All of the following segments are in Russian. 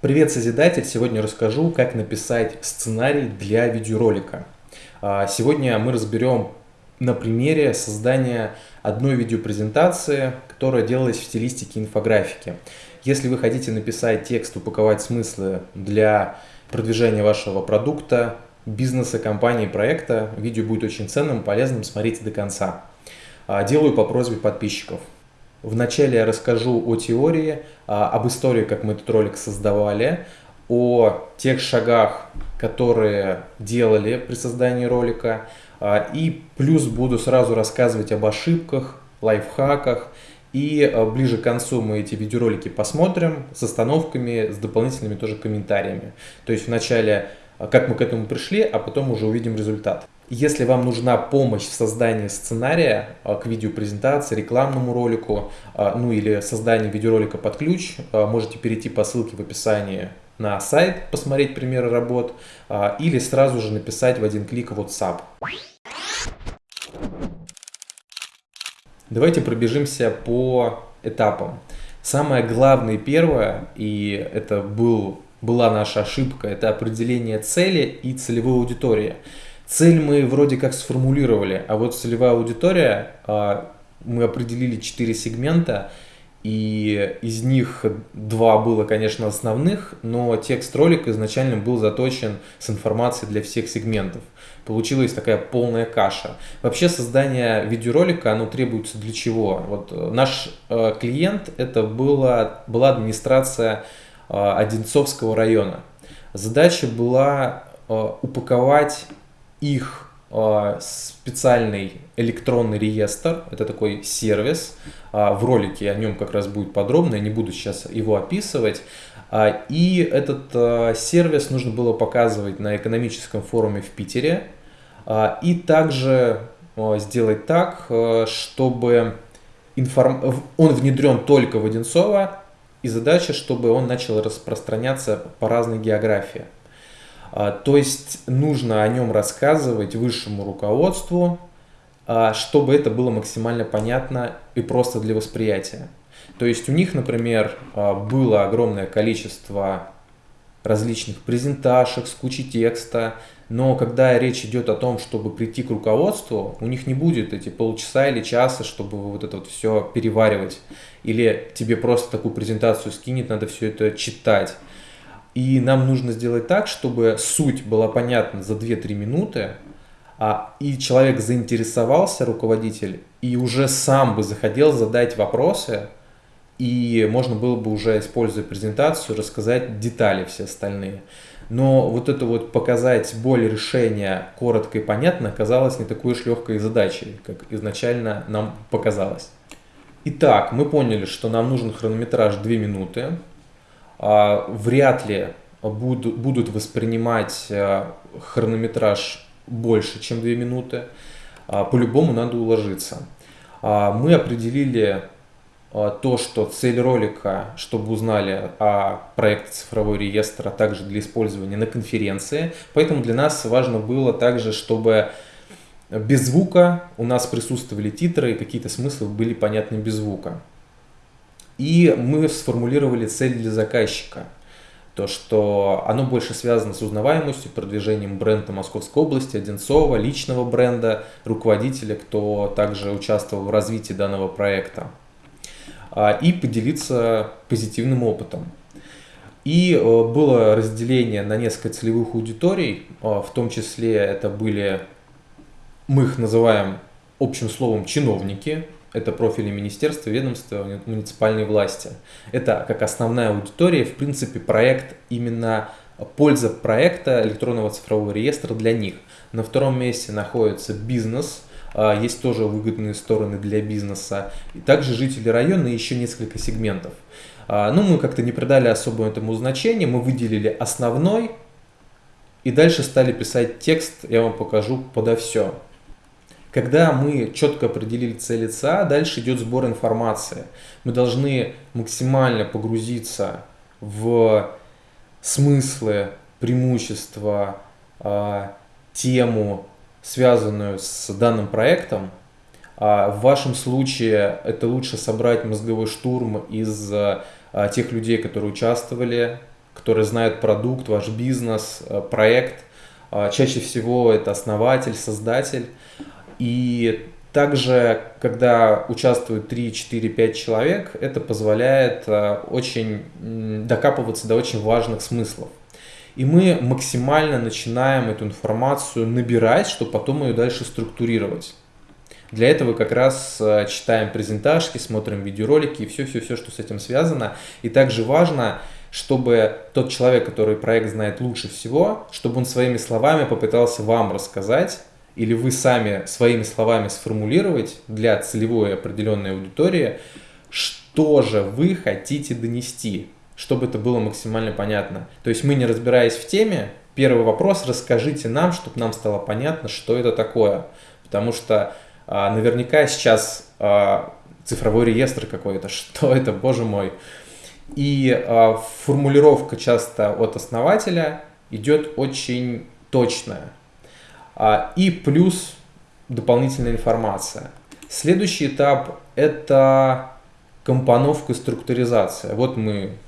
Привет, Созидатель! Сегодня расскажу, как написать сценарий для видеоролика. А, сегодня мы разберем на примере создания одной видеопрезентации, которая делалась в стилистике инфографики. Если вы хотите написать текст, упаковать смыслы для продвижения вашего продукта, бизнеса, компании, проекта, видео будет очень ценным, полезным, смотрите до конца. А, делаю по просьбе подписчиков. Вначале я расскажу о теории, а, об истории, как мы этот ролик создавали, о тех шагах, которые делали при создании ролика, а, и плюс буду сразу рассказывать об ошибках, лайфхаках, и а, ближе к концу мы эти видеоролики посмотрим с остановками, с дополнительными тоже комментариями. То есть вначале, как мы к этому пришли, а потом уже увидим результат. Если вам нужна помощь в создании сценария а, к видеопрезентации, рекламному ролику, а, ну или созданию видеоролика под ключ, а, можете перейти по ссылке в описании на сайт, посмотреть примеры работ, или сразу же написать в один клик WhatsApp. Давайте пробежимся по этапам. Самое главное первое, и это был, была наша ошибка, это определение цели и целевой аудитории. Цель мы вроде как сформулировали, а вот целевая аудитория, а, мы определили 4 сегмента, и из них два было, конечно, основных, но текст ролика изначально был заточен с информацией для всех сегментов. Получилась такая полная каша. Вообще создание видеоролика, оно требуется для чего? Вот э, наш э, клиент, это была, была администрация Одинцовского района. Задача была упаковать их а, специальный электронный реестр, это такой сервис, в ролике о нем как раз будет подробно, я не буду сейчас его описывать. И этот сервис нужно было показывать на экономическом форуме в Питере. И также сделать так, чтобы информ... он внедрен только в Одинцово, и задача, чтобы он начал распространяться по разной географии. А, то есть нужно о нем рассказывать высшему руководству, а, чтобы это было максимально понятно и просто для восприятия. То есть у них, например, а, было огромное количество различных презентажек с кучей текста, но когда речь идет о том, чтобы прийти к руководству, у них не будет эти полчаса или часа, чтобы вот это вот все переваривать. Или тебе просто такую презентацию скинет, надо все это читать. И нам нужно сделать так, чтобы суть была понятна за 2-3 минуты, а, и человек заинтересовался, руководитель, и уже сам бы захотел задать вопросы, и можно было бы уже, используя презентацию, рассказать детали все остальные. Но вот это вот показать боль решения коротко и понятно оказалось не такой уж легкой задачей, как изначально нам показалось. Итак, мы поняли, что нам нужен хронометраж 2 минуты. А, вряд ли будут, воспринимать э, хронометраж больше, чем 2 минуты. А, по-любому надо уложиться. А, мы определили то, что цель ролика, чтобы узнали о проекте цифровой реестр, а также для использования на конференции. Поэтому для нас важно было также, чтобы без звука у нас присутствовали титры и какие-то смыслы были понятны без звука. И мы сформулировали цель для заказчика. То, что оно больше связано с узнаваемостью, продвижением бренда Московской области, Одинцова, личного бренда, руководителя, кто также участвовал в развитии данного проекта. А, и поделиться позитивным опытом. И э, было разделение на несколько целевых аудиторий, а, в том числе это были, мы их называем общим словом чиновники, это профили министерства, ведомства, муниципальной власти. Это как основная аудитория, в принципе, проект именно польза проекта электронного цифрового реестра для них. На втором месте находится бизнес, есть тоже выгодные стороны для бизнеса. И также жители района и еще несколько сегментов. А, ну, мы как-то не придали особо этому значения, мы выделили основной и дальше стали писать текст, я вам покажу подо все. Когда мы четко определили цель ЦА, дальше идет сбор информации. Мы должны максимально погрузиться в смыслы, преимущества, а, тему, связанную с данным проектом. А, в вашем случае это лучше собрать мозговой штурм из а, тех людей, которые участвовали которые знают продукт, ваш бизнес, проект. А, чаще всего это основатель, создатель. И также, когда участвуют 3, 4, 5 человек, это позволяет очень докапываться до очень важных смыслов. И мы максимально начинаем эту информацию набирать, чтобы потом ее дальше структурировать. Для этого как раз э, читаем презентажки, смотрим видеоролики и все-все-все, что с этим связано. И также важно, чтобы тот человек, который проект знает лучше всего, чтобы он своими словами попытался вам рассказать, или вы сами своими словами сформулировать для целевой определенной аудитории, что же вы хотите донести, чтобы это было максимально понятно. То есть мы, не разбираясь в теме, первый вопрос, расскажите нам, чтобы нам стало понятно, что это такое. Потому что а, наверняка сейчас а, цифровой реестр какой-то, что это, боже мой. И а, формулировка часто от основателя идет очень точная. А, и плюс дополнительная информация. Следующий этап – это компоновка и структуризация. Вот мы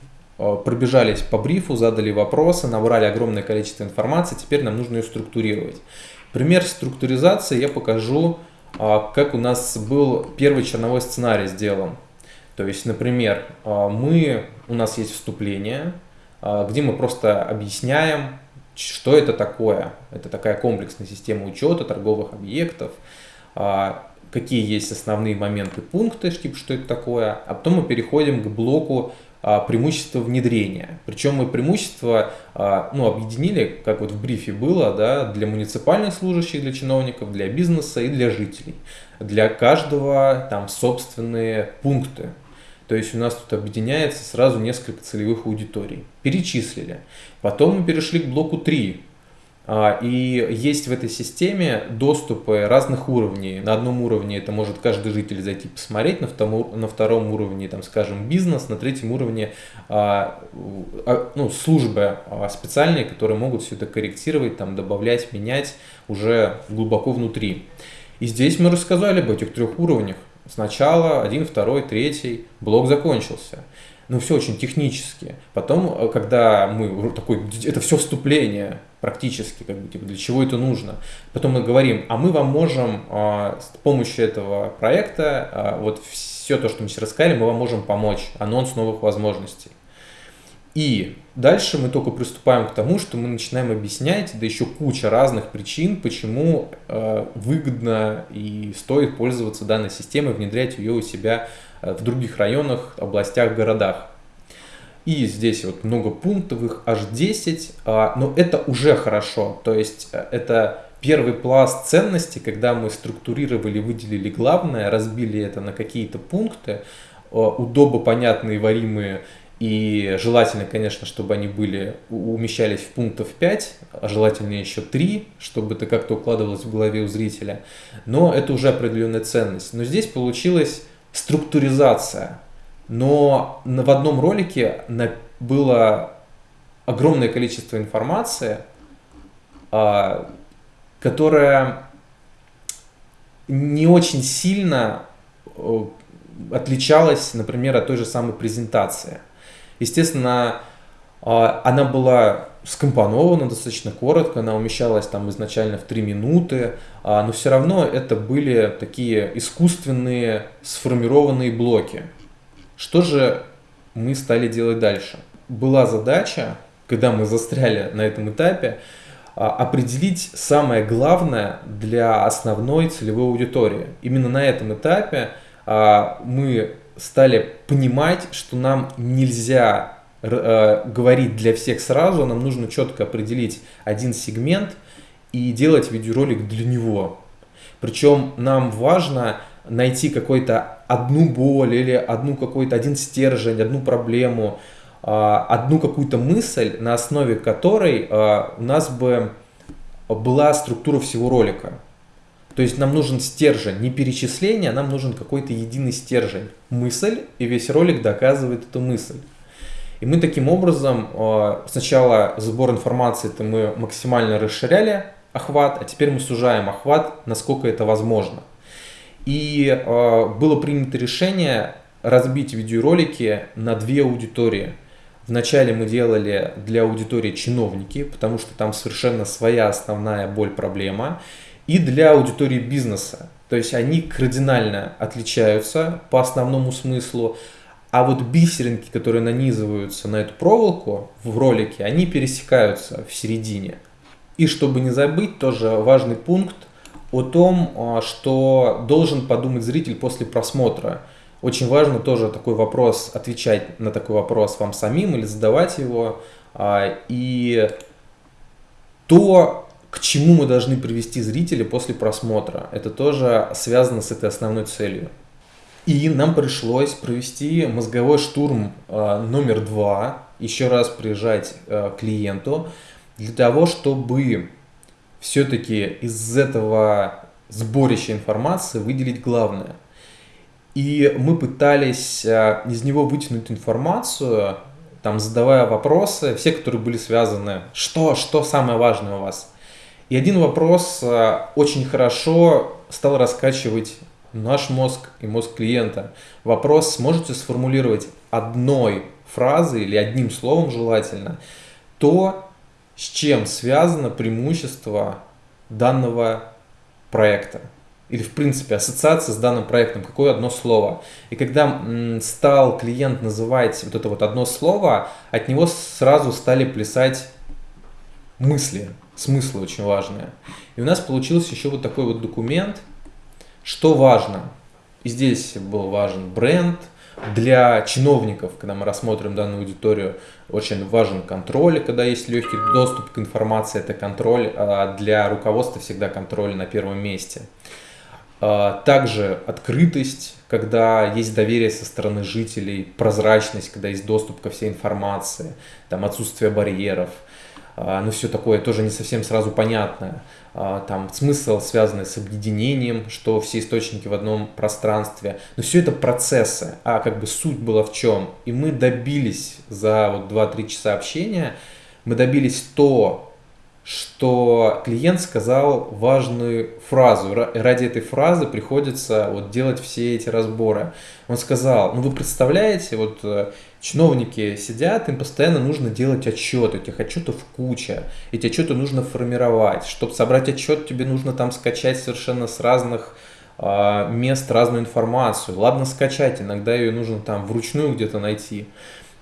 пробежались по брифу, задали вопросы, набрали огромное количество информации, теперь нам нужно ее структурировать. Пример структуризации я покажу а, как у нас был первый черновой сценарий сделан. То есть, например, а, мы, у нас есть вступление, а, где мы просто объясняем, что это такое. Это такая комплексная система учета торговых объектов, какие есть основные моменты, пункты, что это такое. А потом мы переходим к блоку а, преимущество внедрения. Причем мы преимущества ну, объединили, как вот в брифе было, да, для муниципальных служащих, для чиновников, для бизнеса и для жителей. Для каждого там собственные пункты. То есть у нас тут объединяется сразу несколько целевых аудиторий. Перечислили. Потом мы перешли к блоку 3. А, и есть в этой системе доступы разных уровней. На одном уровне это может каждый житель зайти посмотреть, на втором, на втором уровне, там, скажем, бизнес, на третьем уровне а, а, ну, службы специальные, которые могут все это корректировать, там, добавлять, менять уже глубоко внутри. И здесь мы рассказали об этих трех уровнях. Сначала один, второй, третий, блок закончился ну, все очень технически. Потом, э, когда мы такой, это все вступление практически, как бы, типа, для чего это нужно. Потом мы говорим, а мы вам можем а, с помощью этого проекта, а, вот все то, что мы сейчас рассказали, мы вам можем помочь, анонс новых возможностей. И дальше мы только приступаем к тому, что мы начинаем объяснять, да еще куча разных причин, почему э, выгодно и стоит пользоваться данной системой, внедрять ее у себя Э, в других районах, областях, городах. И здесь вот много пунктов, их аж 10, а, но это уже хорошо. То есть э, это первый пласт ценности, когда мы структурировали, выделили главное, разбили это на какие-то пункты, э, удобно понятные, варимые, и желательно, конечно, чтобы они были, умещались в пунктов 5, а желательно еще 3, чтобы это как-то укладывалось в голове у зрителя. Но это уже определенная ценность. Но здесь получилось структуризация. Но в одном ролике было огромное количество информации, а, которая не очень сильно отличалась, например, от той же самой презентации. Естественно, а, она была скомпонована достаточно коротко, она умещалась там изначально в 3 минуты, а, но все равно это были такие искусственные сформированные блоки. Что же мы стали делать дальше? Была задача, когда мы застряли на этом этапе, а, определить самое главное для основной целевой аудитории. Именно на этом этапе а, мы стали понимать, что нам нельзя э, говорить для всех сразу, нам нужно четко определить один сегмент и делать видеоролик для него. Причем нам важно найти какой-то одну боль или одну какой-то один стержень, одну проблему, э, одну какую-то мысль, на основе которой э, у нас бы была структура всего ролика. То есть нам нужен стержень, не перечисление, а нам нужен какой-то единый стержень, мысль, и весь ролик доказывает эту мысль. И мы таким образом сначала сбор информации это мы максимально расширяли охват, а теперь мы сужаем охват, насколько это возможно. И э, было принято решение разбить видеоролики на две аудитории. Вначале мы делали для аудитории чиновники, потому что там совершенно своя основная боль, проблема. И для аудитории бизнеса. То есть они кардинально отличаются по основному смыслу. А вот бисеринки, которые нанизываются на эту проволоку в ролике, они пересекаются в середине. И чтобы не забыть, тоже важный пункт о том, а, что должен подумать зритель после просмотра. Очень важно тоже такой вопрос, отвечать на такой вопрос вам самим или задавать его. А, и то, к чему мы должны привести зрителя после просмотра, это тоже связано с этой основной целью. И нам пришлось провести мозговой штурм э, номер два, еще раз приезжать к клиенту, для того, чтобы все-таки из этого сборища информации выделить главное. И мы пытались э, из него вытянуть информацию, там задавая вопросы, все, которые были связаны, что, что самое важное у вас. И один вопрос очень хорошо стал раскачивать наш мозг и мозг клиента. Вопрос сможете сформулировать одной фразой или одним словом желательно то, с чем связано преимущество данного проекта. Или, в принципе, ассоциация с данным проектом, какое одно слово. И когда стал клиент называть вот это вот одно слово, от него сразу стали плясать мысли, смыслы очень важные. И у нас получился еще вот такой вот документ – что важно? И здесь был важен бренд. Для чиновников, когда мы рассмотрим данную аудиторию, очень важен контроль, когда есть легкий доступ к информации, это контроль. А для руководства всегда контроль на первом месте. А также открытость, когда есть доверие со стороны жителей, прозрачность, когда есть доступ ко всей информации, там отсутствие барьеров – а, ну все такое тоже не совсем сразу понятное. А, там смысл, связанный с объединением, что все источники в одном пространстве. Но все это процессы, а как бы суть была в чем. И мы добились за вот 2-3 часа общения, мы добились то, что клиент сказал важную фразу. Ради этой фразы приходится вот делать все эти разборы. Он сказал, ну вы представляете, вот э, чиновники сидят, им постоянно нужно делать отчеты, этих отчетов куча, эти отчеты нужно формировать. Чтобы собрать отчет, тебе нужно там скачать совершенно с разных э, мест разную информацию. Ладно скачать, иногда ее нужно там вручную где-то найти.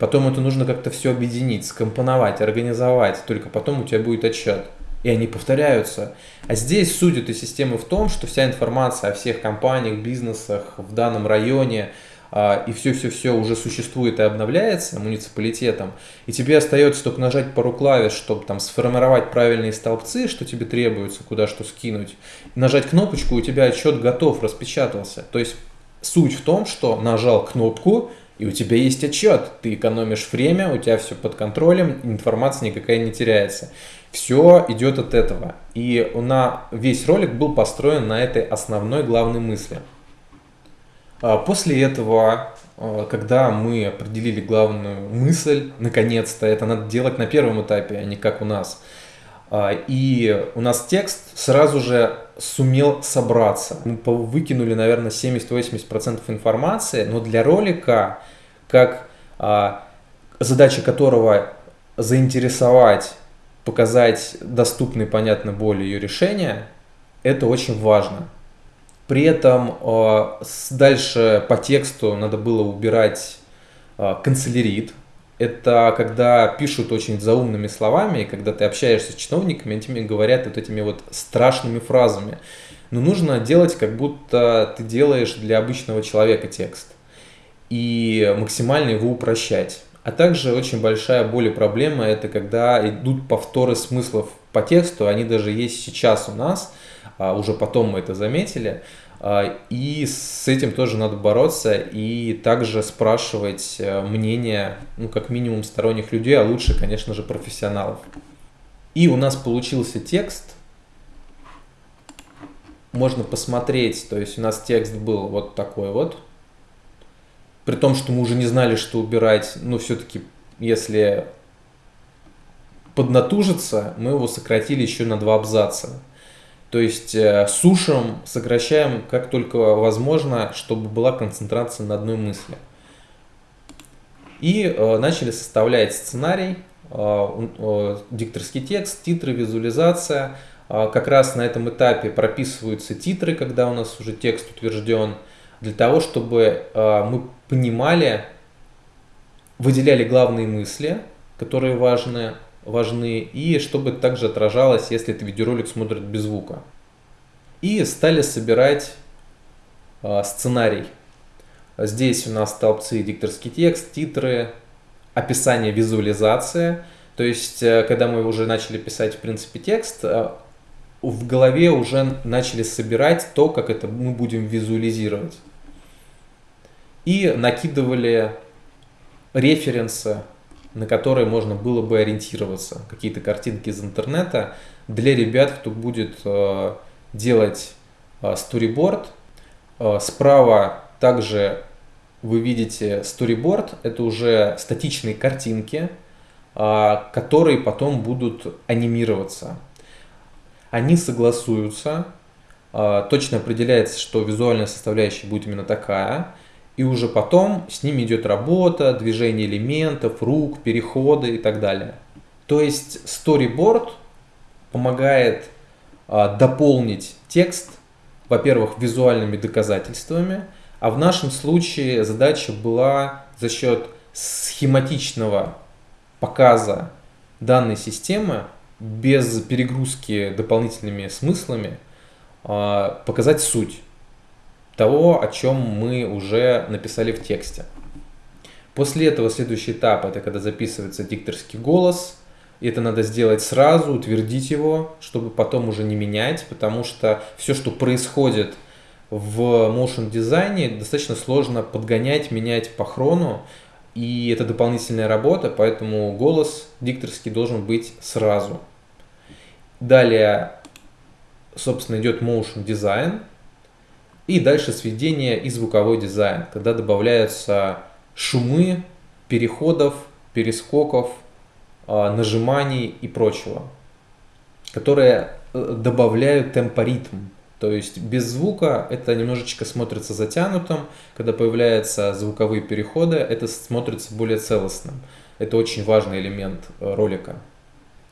Потом это нужно как-то все объединить, скомпоновать, организовать. Только потом у тебя будет отчет. И они повторяются. А здесь суть этой системы в том, что вся информация о всех компаниях, бизнесах в данном районе а, и все-все-все уже существует и обновляется муниципалитетом, и тебе остается только нажать пару клавиш, чтобы там сформировать правильные столбцы, что тебе требуется, куда что скинуть, нажать кнопочку, у тебя отчет готов, распечатался. То есть суть в том, что нажал кнопку, и у тебя есть отчет, ты экономишь время, у тебя все под контролем, информация никакая не теряется. Все идет от этого. И на весь ролик был построен на этой основной главной мысли. А после этого, а, когда мы определили главную мысль, наконец-то, это надо делать на первом этапе, а не как у нас. А, и у нас текст сразу же сумел собраться. Мы выкинули, наверное, 70-80% информации, но для ролика, как а, задача которого заинтересовать, показать доступный, понятно, более ее решения, это очень важно. При этом а, дальше по тексту надо было убирать канцелярит, это когда пишут очень заумными словами, и когда ты общаешься с чиновниками, они тебе говорят вот этими вот страшными фразами. Но нужно делать, как будто ты делаешь для обычного человека текст. И максимально его упрощать. А также очень большая боль и проблема это когда идут повторы смыслов по тексту, они даже есть сейчас у нас, а уже потом мы это заметили. А, и с этим тоже надо бороться и также спрашивать э, мнение, ну, как минимум, сторонних людей, а лучше, конечно же, профессионалов. И у нас получился текст. Можно посмотреть, то есть у нас текст был вот такой вот. При том, что мы уже не знали, что убирать, но все-таки, если поднатужиться, мы его сократили еще на два абзаца. То есть э, сушим, сокращаем как только возможно, чтобы была концентрация на одной мысли. И э, начали составлять сценарий, э, дикторский текст, титры, визуализация. Как раз на этом этапе прописываются титры, когда у нас уже текст утвержден, для того, чтобы мы понимали, выделяли главные мысли, которые важны, важны, и чтобы также отражалось, если это видеоролик смотрит без звука. И стали собирать э, сценарий. Здесь у нас столбцы дикторский текст, титры, описание, визуализация. То есть, э, когда мы уже начали писать, в принципе, текст, э, в голове уже начали собирать то, как это мы будем визуализировать. И накидывали референсы, на которые можно было бы ориентироваться. Какие-то картинки из интернета для ребят, кто будет э, делать сториборд. Справа также вы видите storyboard, это уже статичные картинки, а, которые потом будут анимироваться. Они согласуются, а, точно определяется, что визуальная составляющая будет именно такая, и уже потом с ними идет работа, движение элементов, рук, переходы и так далее. То есть storyboard помогает а, дополнить текст, во-первых, визуальными доказательствами – а в нашем случае задача была за счет схематичного показа данной системы без перегрузки дополнительными смыслами а, показать суть того, о чем мы уже написали в тексте. После этого следующий этап это когда записывается дикторский голос. И это надо сделать сразу, утвердить его, чтобы потом уже не менять, потому что все, что происходит в motion дизайне достаточно сложно подгонять, менять по хрону, и это дополнительная работа, поэтому голос дикторский должен быть сразу. Далее, собственно, идет motion дизайн, и дальше сведение и звуковой дизайн, когда добавляются шумы, переходов, перескоков, а, нажиманий и прочего, которые э, добавляют темпоритм то есть без звука это немножечко смотрится затянутым, когда появляются звуковые переходы, это смотрится более целостным. Это очень важный элемент э, ролика.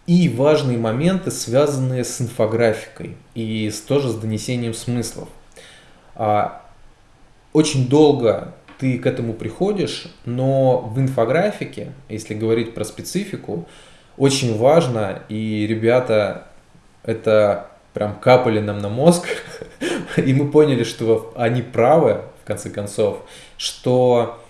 И важные моменты, связанные с инфографикой и с, тоже с донесением смыслов. А, очень долго ты к этому приходишь, но в инфографике, если говорить про специфику, очень важно, и ребята это прям капали нам на мозг, и мы поняли, что они правы, в конце концов, что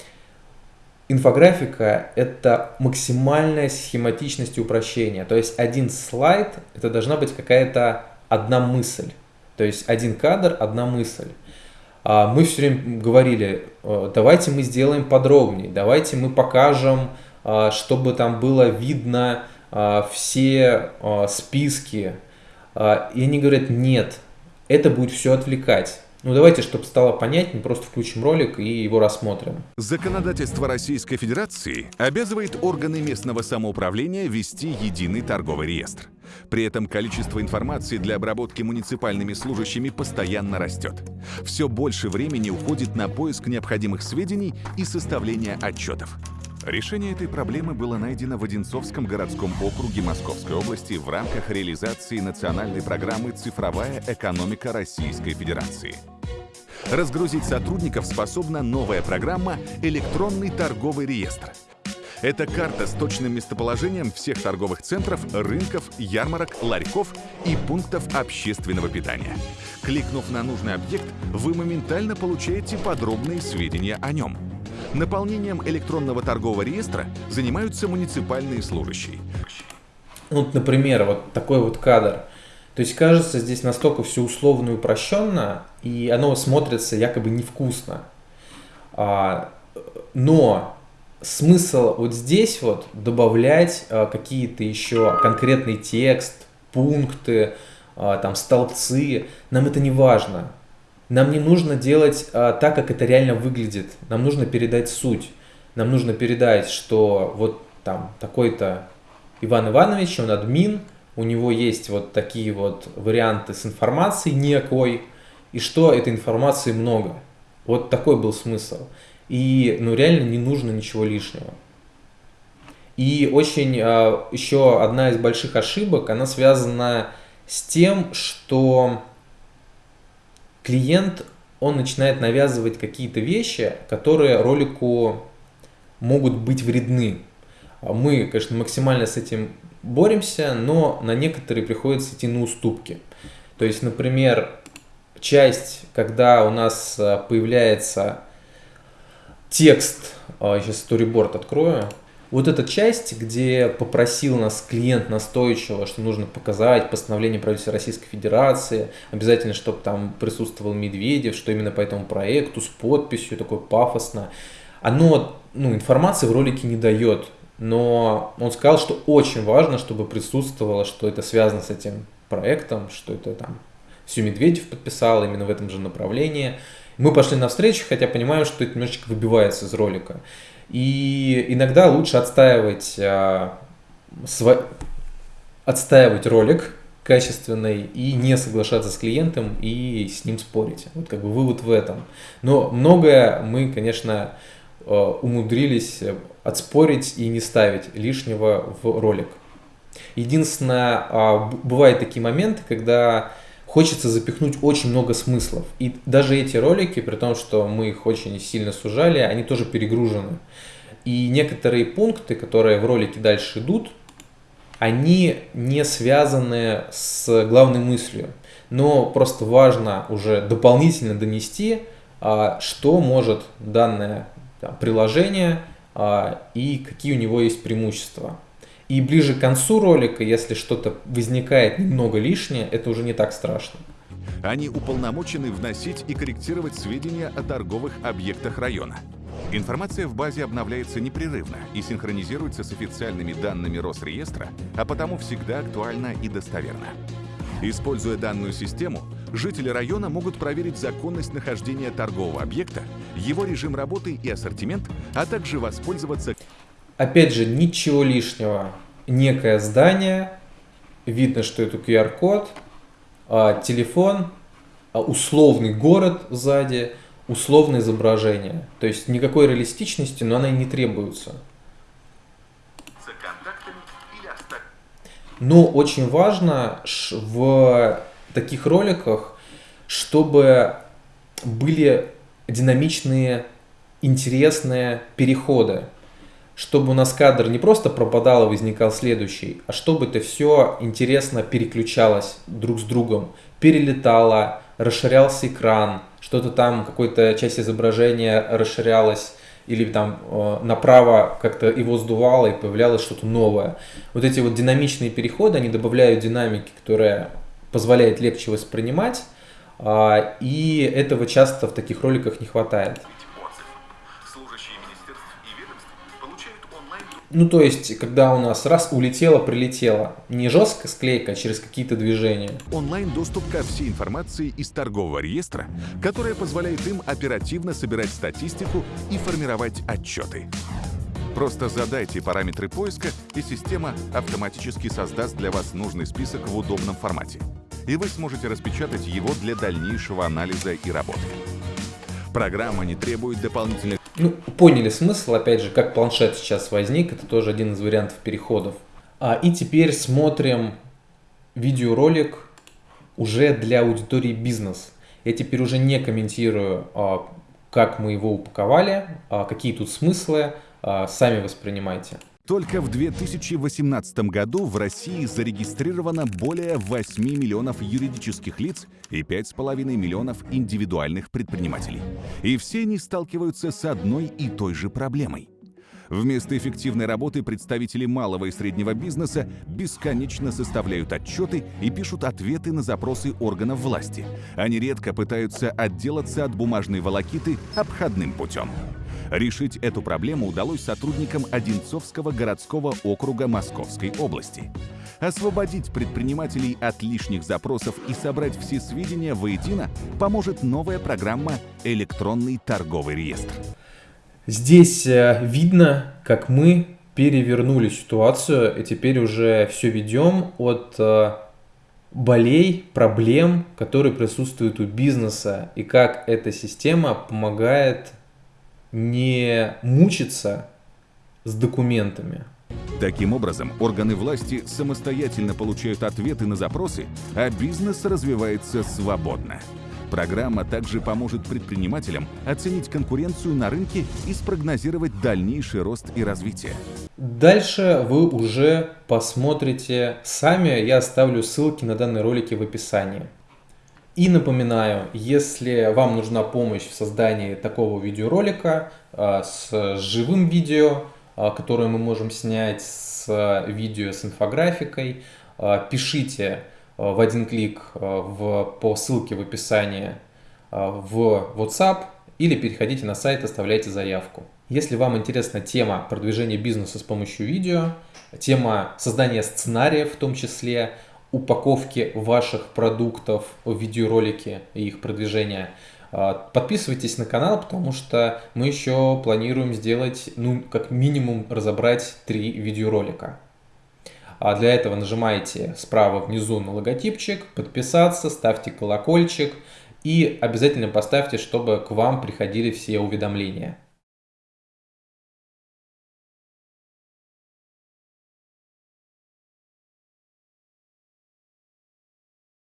инфографика – это максимальная схематичность и упрощение. То есть один слайд – это должна быть какая-то одна мысль. То есть один кадр – одна мысль. А мы все время говорили, «Э, давайте мы сделаем подробнее, давайте мы покажем, а, чтобы там было видно а, все списки и они говорят, нет, это будет все отвлекать. Ну давайте, чтобы стало понятнее, просто включим ролик и его рассмотрим. Законодательство Российской Федерации обязывает органы местного самоуправления вести единый торговый реестр. При этом количество информации для обработки муниципальными служащими постоянно растет. Все больше времени уходит на поиск необходимых сведений и составление отчетов. Решение этой проблемы было найдено в Одинцовском городском округе Московской области в рамках реализации национальной программы «Цифровая экономика Российской Федерации». Разгрузить сотрудников способна новая программа «Электронный торговый реестр». Это карта с точным местоположением всех торговых центров, рынков, ярмарок, ларьков и пунктов общественного питания. Кликнув на нужный объект, вы моментально получаете подробные сведения о нем – Наполнением электронного торгового реестра занимаются муниципальные служащие. Вот, например, вот такой вот кадр. То есть кажется здесь настолько все условно и упрощенно, и оно смотрится якобы невкусно. А, но смысл вот здесь вот добавлять а, какие-то еще конкретный текст, пункты, а, там столбцы, нам это не важно. Нам не нужно делать а, так, как это реально выглядит. Нам нужно передать суть. Нам нужно передать, что вот там такой-то Иван Иванович, он админ, у него есть вот такие вот варианты с информацией некой, и что этой информации много. Вот такой был смысл. И ну реально не нужно ничего лишнего. И очень еще одна из больших ошибок, она связана с тем, что клиент, он начинает навязывать какие-то вещи, которые ролику могут быть вредны. Мы, конечно, максимально с этим боремся, но на некоторые приходится идти на уступки. То есть, например, часть, когда у нас э, появляется текст, сейчас storyboard открою, вот эта часть, где попросил нас клиент настойчиво, что нужно показать постановление правительства Российской Федерации, обязательно, чтобы там присутствовал Медведев, что именно по этому проекту, с подписью, такое пафосно. Оно, ну, информации в ролике не дает, но он сказал, что очень важно, чтобы присутствовало, что это связано с этим проектом, что это там все Медведев подписал именно в этом же направлении. Мы пошли навстречу, хотя понимаем, что это немножечко выбивается из ролика. И иногда лучше отстаивать, а, сва... отстаивать ролик качественный и не соглашаться с клиентом и с ним спорить. Вот как бы вывод в этом. Но многое мы, конечно, а, умудрились отспорить и не ставить лишнего в ролик. Единственное, а, бывают такие моменты, когда хочется запихнуть очень много смыслов. И даже эти ролики, при том, что мы их очень сильно сужали, они тоже перегружены. И некоторые пункты, которые в ролике дальше идут, они не связаны с главной мыслью. Но просто важно уже дополнительно донести, а, что может данное приложение а, и какие у него есть преимущества. И ближе к концу ролика, если что-то возникает немного лишнее, это уже не так страшно. Они уполномочены вносить и корректировать сведения о торговых объектах района. Информация в базе обновляется непрерывно и синхронизируется с официальными данными Росреестра, а потому всегда актуальна и достоверна. Используя данную систему, жители района могут проверить законность нахождения торгового объекта, его режим работы и ассортимент, а также воспользоваться Опять же, ничего лишнего. Некое здание, видно, что это QR-код, а, телефон, а, условный город сзади, условное изображение. То есть никакой реалистичности, но она и не требуется. Но очень важно в таких роликах, чтобы были динамичные, интересные переходы чтобы у нас кадр не просто пропадал и возникал следующий, а чтобы это все интересно переключалось друг с другом, перелетало, расширялся экран, что-то там, какая-то часть изображения расширялась или там э, направо как-то его сдувало и появлялось что-то новое. Вот эти вот динамичные переходы, они добавляют динамики, которая позволяет легче воспринимать, э, и этого часто в таких роликах не хватает. Ну, то есть, когда у нас раз улетело, прилетело. Не жестко склейка, а через какие-то движения. Онлайн-доступ ко всей информации из торгового реестра, которая позволяет им оперативно собирать статистику и формировать отчеты. Просто задайте параметры поиска, и система автоматически создаст для вас нужный список в удобном формате. И вы сможете распечатать его для дальнейшего анализа и работы. Программа не требует дополнительных ну, поняли смысл, опять же, как планшет сейчас возник, это тоже один из вариантов переходов. А, и теперь смотрим видеоролик уже для аудитории бизнес. Я теперь уже не комментирую, а, как мы его упаковали, а, какие тут смыслы, а, сами воспринимайте. Только в 2018 году в России зарегистрировано более 8 миллионов юридических лиц и 5,5 миллионов индивидуальных предпринимателей. И все они сталкиваются с одной и той же проблемой. Вместо эффективной работы представители малого и среднего бизнеса бесконечно составляют отчеты и пишут ответы на запросы органов власти. Они редко пытаются отделаться от бумажной волокиты обходным путем. Решить эту проблему удалось сотрудникам Одинцовского городского округа Московской области. Освободить предпринимателей от лишних запросов и собрать все сведения воедино поможет новая программа «Электронный торговый реестр». Здесь э, видно, как мы перевернули ситуацию и теперь уже все ведем от э, болей, проблем, которые присутствуют у бизнеса и как эта система помогает не мучиться с документами, Таким образом, органы власти самостоятельно получают ответы на запросы, а бизнес развивается свободно. Программа также поможет предпринимателям оценить конкуренцию на рынке и спрогнозировать дальнейший рост и развитие. Дальше вы уже посмотрите сами, я оставлю ссылки на данные ролики в описании. И напоминаю, если вам нужна помощь в создании такого видеоролика а, с живым видео, а, которое мы можем снять с видео с инфографикой, пишите в один клик в, по ссылке в описании в WhatsApp или переходите на сайт, оставляйте заявку. Если вам интересна тема продвижения бизнеса с помощью видео, тема создания сценариев в том числе, упаковки ваших продуктов в видеоролике и их продвижения, а, подписывайтесь на канал, потому что мы еще планируем сделать, ну, как минимум, разобрать три видеоролика. А для этого нажимайте справа внизу на логотипчик, подписаться, ставьте колокольчик и обязательно поставьте, чтобы к вам приходили все уведомления.